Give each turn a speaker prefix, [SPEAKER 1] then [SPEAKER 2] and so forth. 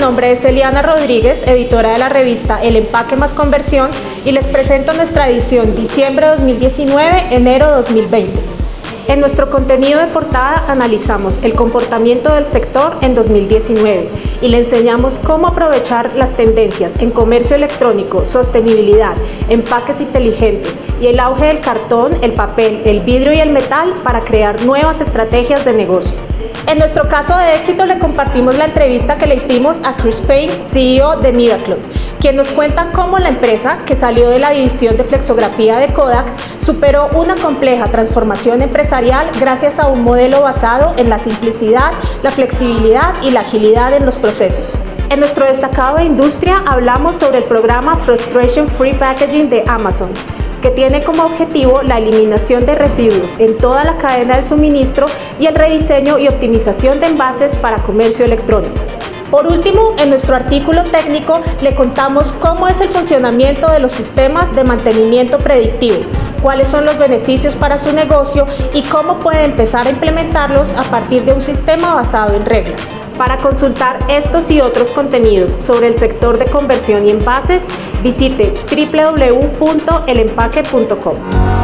[SPEAKER 1] nombre es Eliana Rodríguez, editora de la revista El Empaque más Conversión y les presento nuestra edición diciembre 2019, enero 2020. En nuestro contenido de portada analizamos el comportamiento del sector en 2019 y le enseñamos cómo aprovechar las tendencias en comercio electrónico, sostenibilidad, empaques inteligentes y el auge del cartón, el papel, el vidrio y el metal para crear nuevas estrategias de negocio. En nuestro caso de éxito le compartimos la entrevista que le hicimos a Chris Payne, CEO de Miracle, quien nos cuenta cómo la empresa, que salió de la división de flexografía de Kodak, superó una compleja transformación empresarial gracias a un modelo basado en la simplicidad, la flexibilidad y la agilidad en los procesos. En nuestro destacado de industria hablamos sobre el programa Frustration Free Packaging de Amazon, que tiene como objetivo la eliminación de residuos en toda la cadena del suministro y el rediseño y optimización de envases para comercio electrónico. Por último, en nuestro artículo técnico le contamos cómo es el funcionamiento de los sistemas de mantenimiento predictivo, cuáles son los beneficios para su negocio y cómo puede empezar a implementarlos a partir de un sistema basado en reglas. Para consultar estos y otros contenidos sobre el sector de conversión y envases, visite www.elempaque.com.